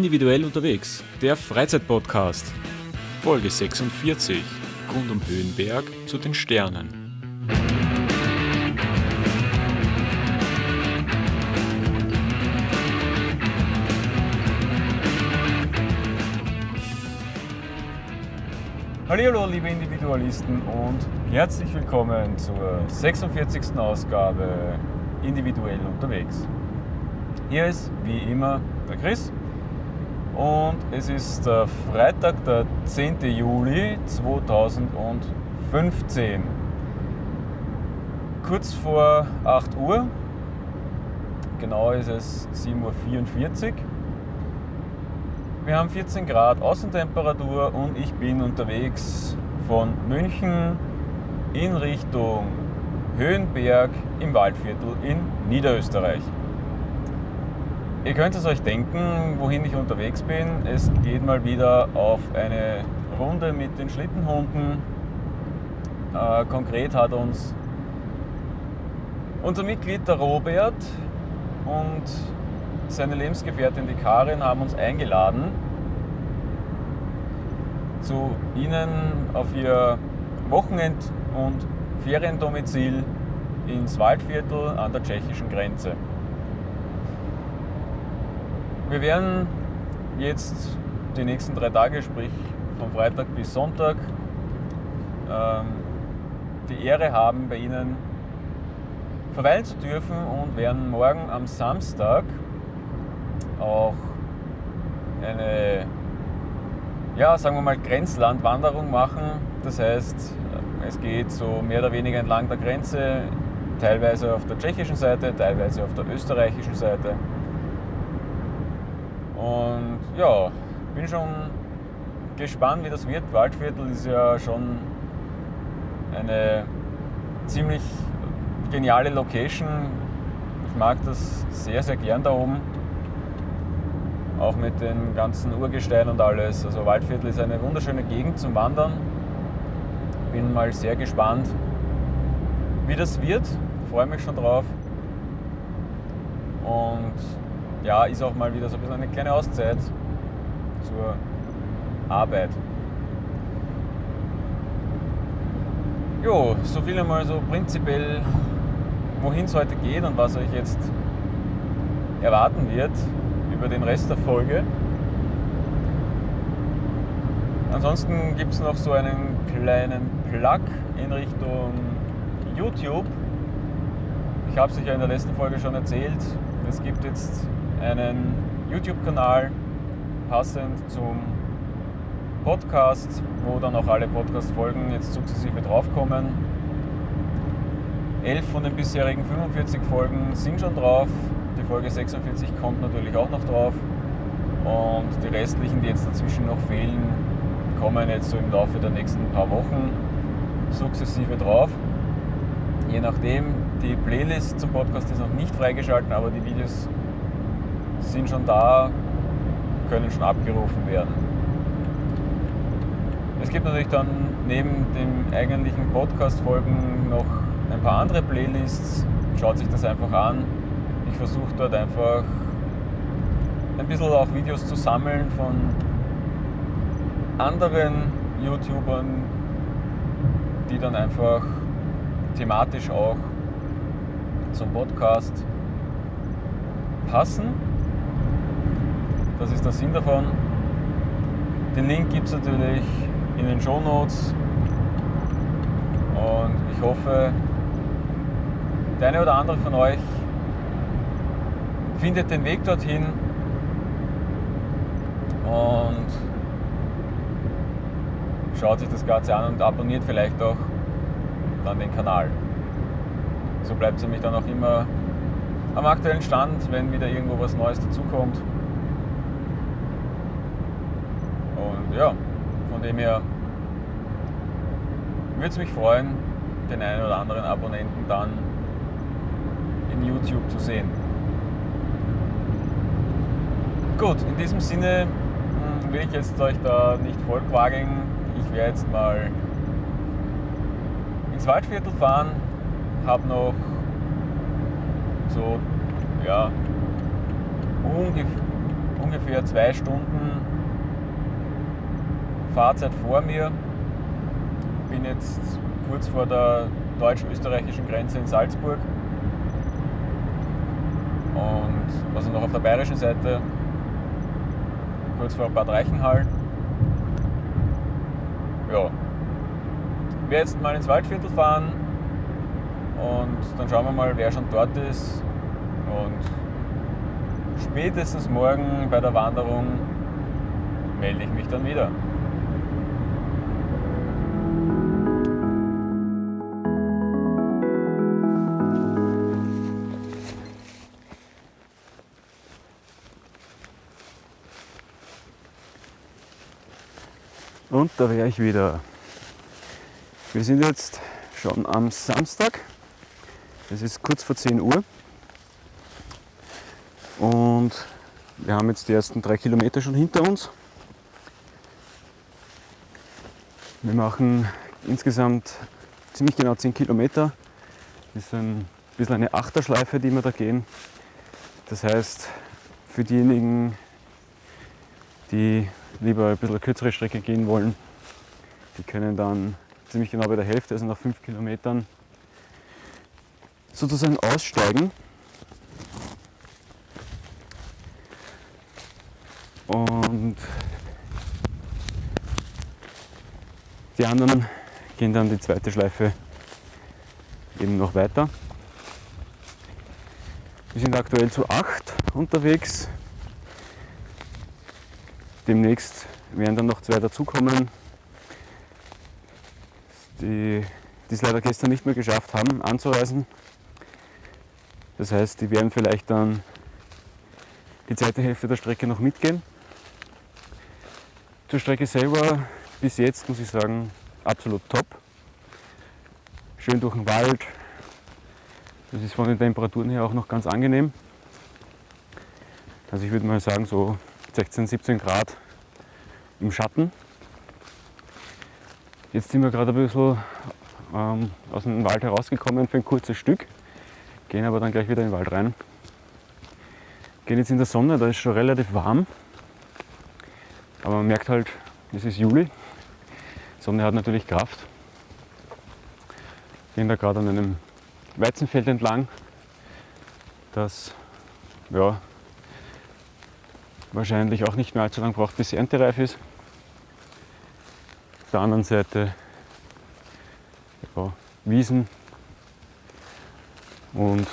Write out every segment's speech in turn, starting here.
Individuell unterwegs, der Freizeitpodcast. Folge 46. Rund um Höhenberg zu den Sternen. Hallo liebe Individualisten und herzlich willkommen zur 46. Ausgabe Individuell unterwegs. Hier ist wie immer der Chris und es ist der Freitag, der 10. Juli 2015. Kurz vor 8 Uhr, genau ist es 7.44 Uhr. Wir haben 14 Grad Außentemperatur und ich bin unterwegs von München in Richtung Höhenberg im Waldviertel in Niederösterreich. Ihr könnt es euch denken, wohin ich unterwegs bin. Es geht mal wieder auf eine Runde mit den Schlittenhunden. Äh, konkret hat uns unser Mitglied der Robert und seine Lebensgefährtin die Karin haben uns eingeladen, zu ihnen auf ihr Wochenend- und Feriendomizil ins Waldviertel an der tschechischen Grenze. Wir werden jetzt die nächsten drei Tage, sprich von Freitag bis Sonntag, ähm, die Ehre haben, bei Ihnen verweilen zu dürfen und werden morgen am Samstag auch eine, ja, sagen wir mal, Grenzlandwanderung machen. Das heißt, es geht so mehr oder weniger entlang der Grenze, teilweise auf der tschechischen Seite, teilweise auf der österreichischen Seite. Und ja, bin schon gespannt, wie das wird. Waldviertel ist ja schon eine ziemlich geniale Location. Ich mag das sehr, sehr gern da oben. Auch mit den ganzen Urgesteinen und alles. Also Waldviertel ist eine wunderschöne Gegend zum Wandern. Bin mal sehr gespannt, wie das wird. Freue mich schon drauf. Und ja, ist auch mal wieder so ein bisschen eine kleine Auszeit zur Arbeit. Jo, so viel einmal so prinzipiell, wohin es heute geht und was euch jetzt erwarten wird über den Rest der Folge. Ansonsten gibt es noch so einen kleinen Plug in Richtung YouTube. Ich habe es euch ja in der letzten Folge schon erzählt. Es gibt jetzt einen YouTube-Kanal passend zum Podcast, wo dann auch alle Podcast-Folgen jetzt sukzessive draufkommen. Elf von den bisherigen 45 Folgen sind schon drauf. Die Folge 46 kommt natürlich auch noch drauf. Und die restlichen, die jetzt dazwischen noch fehlen, kommen jetzt so im Laufe der nächsten paar Wochen sukzessive drauf. Je nachdem, die Playlist zum Podcast ist noch nicht freigeschalten, aber die Videos sind schon da, können schon abgerufen werden. Es gibt natürlich dann neben den eigentlichen Podcast-Folgen noch ein paar andere Playlists. Schaut sich das einfach an. Ich versuche dort einfach ein bisschen auch Videos zu sammeln von anderen YouTubern, die dann einfach thematisch auch zum Podcast passen. Das ist der Sinn davon. Den Link gibt es natürlich in den Show Notes. Und ich hoffe, der eine oder andere von euch findet den Weg dorthin und schaut sich das Ganze an und abonniert vielleicht auch dann den Kanal. So bleibt es nämlich dann auch immer am aktuellen Stand, wenn wieder irgendwo was Neues dazukommt. Ja, von dem her würde es mich freuen, den einen oder anderen Abonnenten dann in YouTube zu sehen. Gut, in diesem Sinne hm, will ich jetzt euch da nicht vollquageln. Ich werde jetzt mal ins Waldviertel fahren, habe noch so, ja, ungefähr ungefähr zwei Stunden Fahrzeit vor mir. Bin jetzt kurz vor der deutsch-österreichischen Grenze in Salzburg. Und also noch auf der bayerischen Seite, kurz vor Bad Reichenhall. Ja. Ich werde jetzt mal ins Waldviertel fahren und dann schauen wir mal, wer schon dort ist. Und spätestens morgen bei der Wanderung melde ich mich dann wieder. Und da wäre ich wieder. Wir sind jetzt schon am Samstag. Es ist kurz vor 10 Uhr. Und wir haben jetzt die ersten drei Kilometer schon hinter uns. Wir machen insgesamt ziemlich genau 10 Kilometer. Das ist ein bisschen eine Achterschleife, die wir da gehen. Das heißt, für diejenigen, die lieber ein bisschen kürzere Strecke gehen wollen, die können dann ziemlich genau bei der Hälfte, also nach 5 Kilometern, sozusagen aussteigen. Und die anderen gehen dann die zweite Schleife eben noch weiter. Wir sind aktuell zu acht unterwegs. Demnächst werden dann noch zwei dazukommen, die die es leider gestern nicht mehr geschafft haben, anzureisen. Das heißt, die werden vielleicht dann die zweite Hälfte der Strecke noch mitgehen. Zur Strecke selber bis jetzt muss ich sagen, absolut top. Schön durch den Wald. Das ist von den Temperaturen her auch noch ganz angenehm. Also ich würde mal sagen, so 16, 17 Grad im Schatten. Jetzt sind wir gerade ein bisschen ähm, aus dem Wald herausgekommen für ein kurzes Stück, gehen aber dann gleich wieder in den Wald rein. Gehen jetzt in der Sonne, da ist schon relativ warm, aber man merkt halt, es ist Juli, Sonne hat natürlich Kraft. Gehen da gerade an einem Weizenfeld entlang, das ja, wahrscheinlich auch nicht mehr allzu lange braucht, bis es erntereif ist. Auf der anderen Seite ja, Wiesen und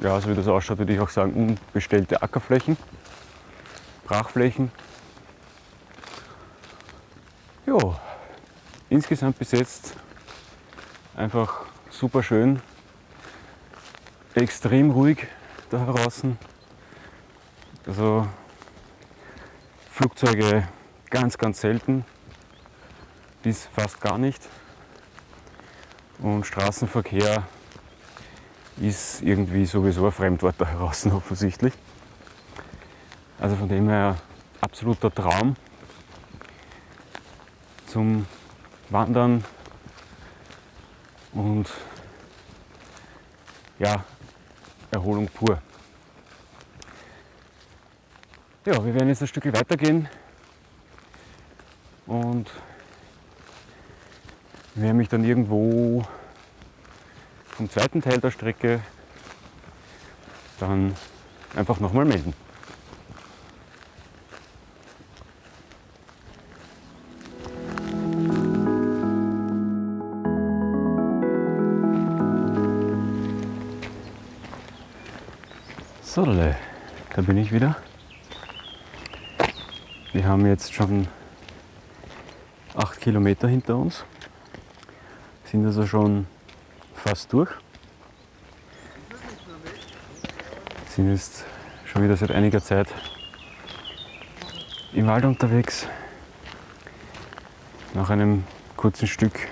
ja, so wie das ausschaut, würde ich auch sagen, unbestellte Ackerflächen, Brachflächen. Ja, insgesamt bis jetzt einfach super schön, extrem ruhig da draußen. Also Flugzeuge ganz, ganz selten, bis fast gar nicht. Und Straßenverkehr ist irgendwie sowieso ein Fremdwort da draußen offensichtlich. Also von dem her absoluter Traum zum Wandern und ja, Erholung pur. Ja, wir werden jetzt ein Stück weitergehen und werde mich dann irgendwo vom zweiten Teil der Strecke dann einfach nochmal melden. So, da bin ich wieder. Wir haben jetzt schon acht Kilometer hinter uns, sind also schon fast durch. Sind jetzt schon wieder seit einiger Zeit im Wald unterwegs. Nach einem kurzen Stück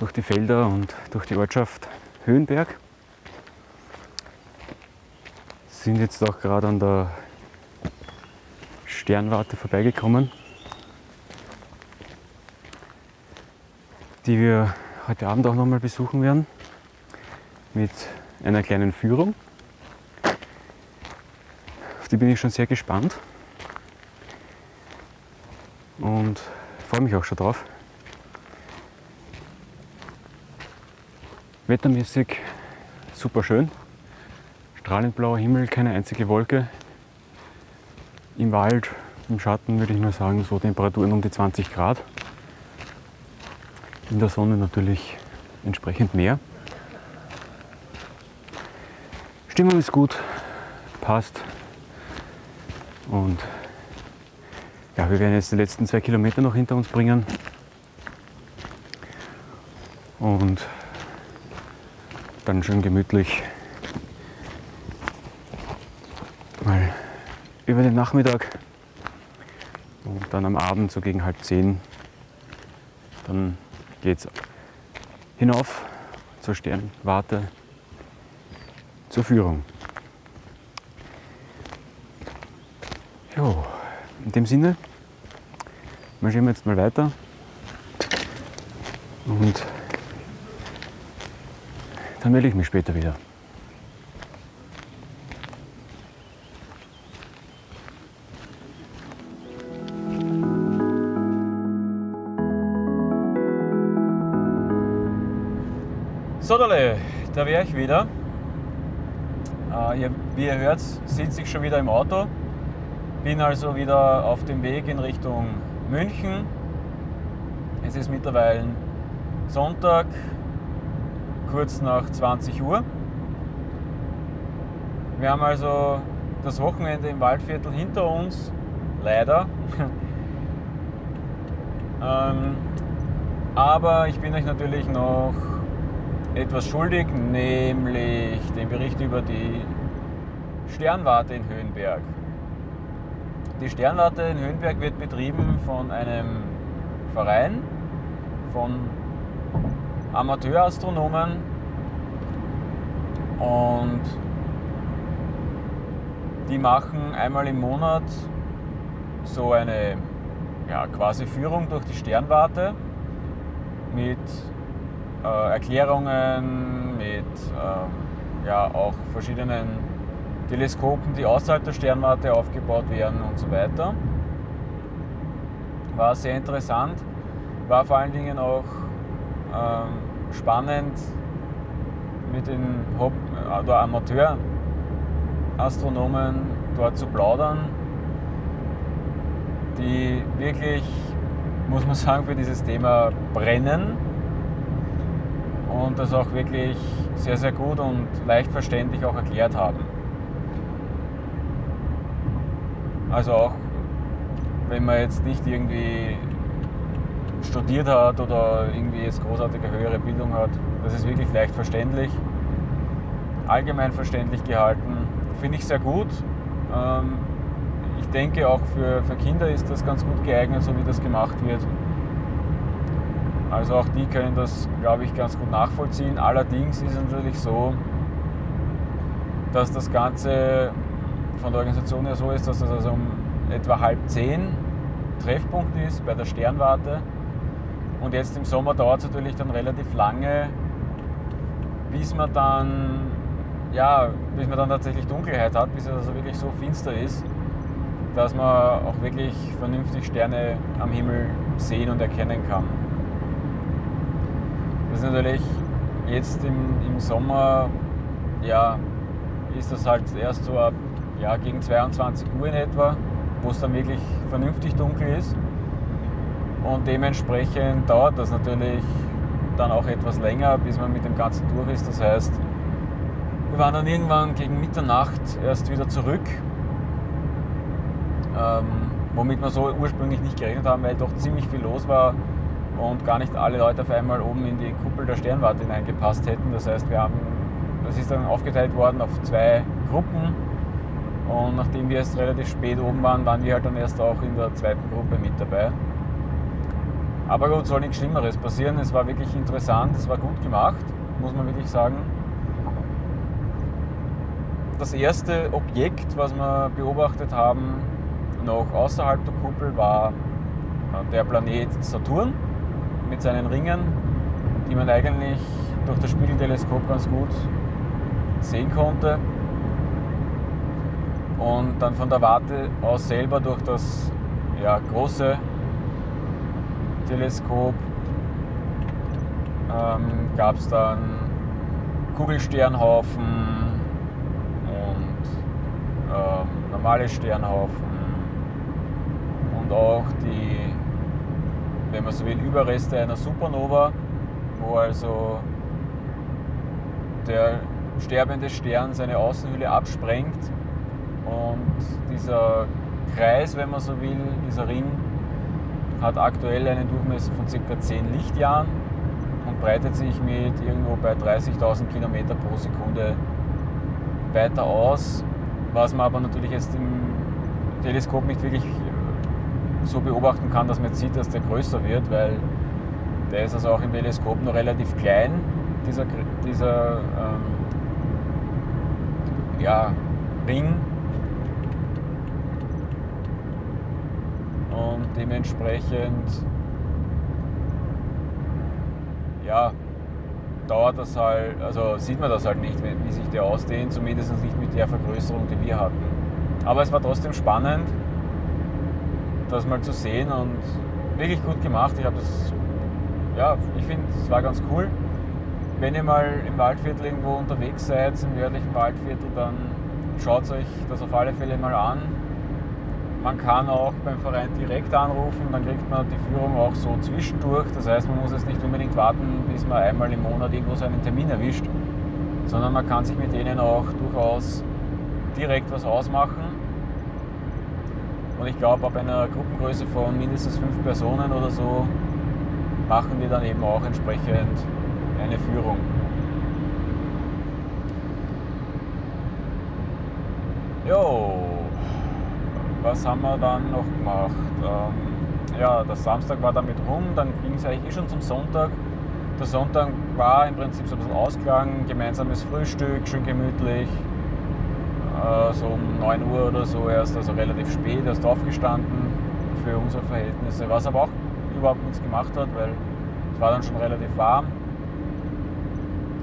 durch die Felder und durch die Ortschaft Höhenberg. Sind jetzt auch gerade an der Sternwarte vorbeigekommen, die wir heute Abend auch noch mal besuchen werden mit einer kleinen Führung. Auf die bin ich schon sehr gespannt. Und freue mich auch schon drauf. Wettermäßig super schön. Strahlend blauer Himmel, keine einzige Wolke. Im Wald, im Schatten würde ich mal sagen, so Temperaturen um die 20 Grad. In der Sonne natürlich entsprechend mehr. Stimmung ist gut, passt. Und ja, wir werden jetzt die letzten zwei Kilometer noch hinter uns bringen. Und dann schön gemütlich über den Nachmittag und dann am Abend so gegen halb zehn dann geht's hinauf zur Sternwarte zur Führung. Jo, in dem Sinne marschieren wir jetzt mal weiter und dann melde ich mich später wieder. So, da wäre ich wieder. Äh, ihr, wie ihr hört, sitze ich schon wieder im Auto. Bin also wieder auf dem Weg in Richtung München. Es ist mittlerweile Sonntag, kurz nach 20 Uhr. Wir haben also das Wochenende im Waldviertel hinter uns, leider. ähm, aber ich bin euch natürlich noch etwas schuldig, nämlich den Bericht über die Sternwarte in Höhenberg. Die Sternwarte in Höhenberg wird betrieben von einem Verein, von Amateurastronomen und die machen einmal im Monat so eine ja, quasi Führung durch die Sternwarte mit äh, Erklärungen, mit ähm, ja, auch verschiedenen Teleskopen, die außerhalb der Sternwarte aufgebaut werden und so weiter. War sehr interessant, war vor allen Dingen auch ähm, spannend mit den Haupt- oder Amateurastronomen dort zu plaudern, die wirklich, muss man sagen, für dieses Thema brennen und das auch wirklich sehr, sehr gut und leicht verständlich auch erklärt haben. Also auch wenn man jetzt nicht irgendwie studiert hat oder irgendwie jetzt großartige höhere Bildung hat. Das ist wirklich leicht verständlich, allgemein verständlich gehalten. Finde ich sehr gut. Ähm, ich denke auch für, für Kinder ist das ganz gut geeignet, so wie das gemacht wird. Also auch die können das, glaube ich, ganz gut nachvollziehen. Allerdings ist es natürlich so, dass das Ganze von der Organisation her so ist, dass das also um etwa halb zehn Treffpunkt ist bei der Sternwarte. Und jetzt im Sommer dauert es natürlich dann relativ lange, bis man dann, ja, bis man dann tatsächlich Dunkelheit hat, bis es also wirklich so finster ist, dass man auch wirklich vernünftig Sterne am Himmel sehen und erkennen kann. Das ist natürlich jetzt im, im Sommer, ja, ist das halt erst so ab ja, gegen 22 Uhr in etwa, wo es dann wirklich vernünftig dunkel ist. Und dementsprechend dauert das natürlich dann auch etwas länger, bis man mit dem Ganzen durch ist. Das heißt, wir waren dann irgendwann gegen Mitternacht erst wieder zurück, ähm, womit wir so ursprünglich nicht gerechnet haben, weil doch ziemlich viel los war und gar nicht alle Leute auf einmal oben in die Kuppel der Sternwarte hineingepasst hätten. Das heißt, wir haben, das ist dann aufgeteilt worden auf zwei Gruppen und nachdem wir jetzt relativ spät oben waren, waren wir halt dann erst auch in der zweiten Gruppe mit dabei. Aber gut, soll nichts Schlimmeres passieren. Es war wirklich interessant, es war gut gemacht, muss man wirklich sagen. Das erste Objekt, was wir beobachtet haben, noch außerhalb der Kuppel, war äh, der Planet Saturn mit seinen Ringen, die man eigentlich durch das Spiegelteleskop ganz gut sehen konnte. Und dann von der Warte aus selber durch das ja, große Teleskop ähm, gab es dann Kugelsternhaufen und ähm, normale Sternhaufen und auch die, wenn man so will, Überreste einer Supernova, wo also der sterbende Stern seine Außenhülle absprengt und dieser Kreis, wenn man so will, dieser Ring, hat aktuell einen Durchmesser von ca. 10 Lichtjahren und breitet sich mit irgendwo bei 30.000 km pro Sekunde weiter aus, was man aber natürlich jetzt im Teleskop nicht wirklich so beobachten kann, dass man jetzt sieht, dass der größer wird, weil der ist also auch im Teleskop noch relativ klein, dieser, dieser ähm, ja, Ring. Und dementsprechend ja, dauert das halt, also sieht man das halt nicht, wie sich der ausdehnt, zumindest nicht mit der Vergrößerung, die wir hatten. Aber es war trotzdem spannend, das mal zu sehen und wirklich gut gemacht. Ich habe das, ja, ich finde, es war ganz cool. Wenn ihr mal im Waldviertel irgendwo unterwegs seid, im nördlichen Waldviertel, dann schaut euch das auf alle Fälle mal an. Man kann auch beim Verein direkt anrufen, dann kriegt man die Führung auch so zwischendurch. Das heißt, man muss jetzt nicht unbedingt warten, bis man einmal im Monat irgendwo seinen Termin erwischt, sondern man kann sich mit denen auch durchaus direkt was ausmachen. Und ich glaube, ab einer Gruppengröße von mindestens fünf Personen oder so machen die dann eben auch entsprechend eine Führung. Jo, was haben wir dann noch gemacht? Ähm, ja, der Samstag war damit rum, dann ging es eigentlich eh schon zum Sonntag. Der Sonntag war im Prinzip so ein bisschen Ausklang, gemeinsames Frühstück, schön gemütlich. Äh, so um 9 Uhr oder so erst, also relativ spät, erst aufgestanden für unsere Verhältnisse, was aber auch überhaupt nichts gemacht hat, weil es war dann schon relativ warm.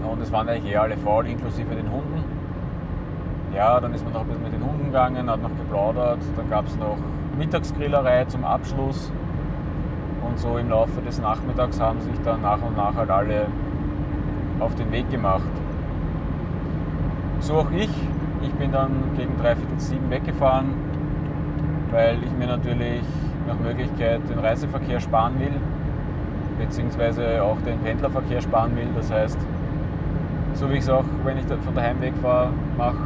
Und es waren eigentlich eh alle faul, inklusive den Hunden. Ja, dann ist man noch ein bisschen mit den Hunden gegangen, hat noch geplaudert. Dann gab es noch Mittagsgrillerei zum Abschluss. Und so im Laufe des Nachmittags haben sich dann nach und nach halt alle auf den Weg gemacht. So auch ich. Ich bin dann gegen dreiviertel sieben weggefahren, weil ich mir natürlich nach Möglichkeit den Reiseverkehr sparen will, beziehungsweise auch den Pendlerverkehr sparen will. Das heißt, so wie ich es auch, wenn ich von daheim wegfahre, mache,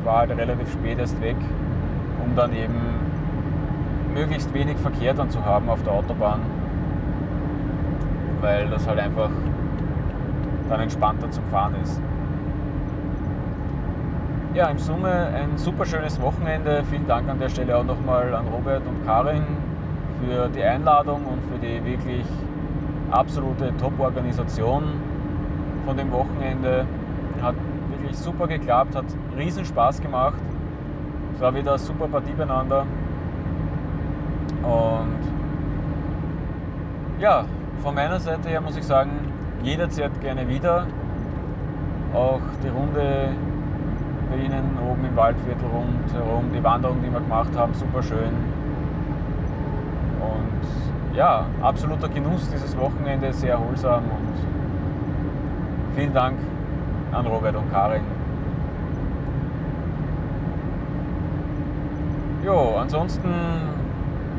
ich war halt relativ spät erst weg, um dann eben möglichst wenig Verkehr dann zu haben auf der Autobahn, weil das halt einfach dann entspannter zum Fahren ist. Ja, im Summe ein super schönes Wochenende. Vielen Dank an der Stelle auch nochmal an Robert und Karin für die Einladung und für die wirklich absolute Top-Organisation von dem Wochenende. Hat wirklich super geklappt, hat riesen Spaß gemacht. Es war wieder eine super Partie beieinander. Und ja, von meiner Seite her muss ich sagen, jederzeit gerne wieder. Auch die Runde bei Ihnen oben im Waldviertel rundherum, die Wanderung, die wir gemacht haben, super schön. Und ja, absoluter Genuss dieses Wochenende, sehr erholsam und vielen Dank an Robert und Karin. Jo, ansonsten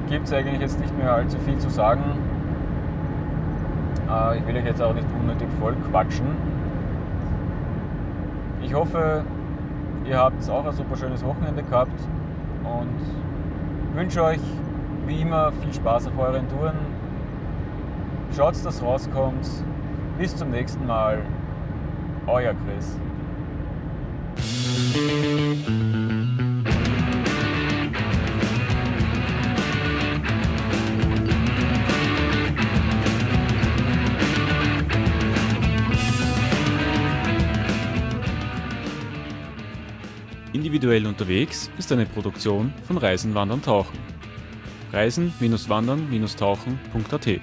gibt es eigentlich jetzt nicht mehr allzu viel zu sagen. Äh, ich will euch jetzt auch nicht unnötig voll quatschen. Ich hoffe, ihr habt auch ein super schönes Wochenende gehabt und wünsche euch wie immer viel Spaß auf euren Touren. Schaut, dass rauskommt. Bis zum nächsten Mal. Euer Chris. Individuell unterwegs ist eine Produktion von Reisen, Wandern, Tauchen. Reisen-Wandern-Tauchen.at